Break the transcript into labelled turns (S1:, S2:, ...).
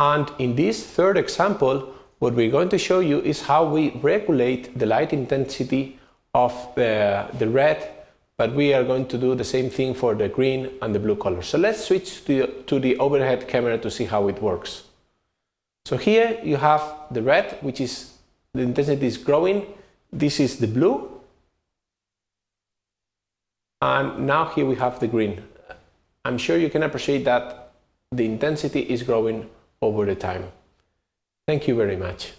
S1: And in this third example, what we're going to show you is how we regulate the light intensity of the, the red, but we are going to do the same thing for the green and the blue color. So let's switch to, to the overhead camera to see how it works. So here you have the red, which is the intensity is growing. This is the blue. And now here we have the green. I'm sure you can appreciate that the intensity is growing over the time. Thank you very much.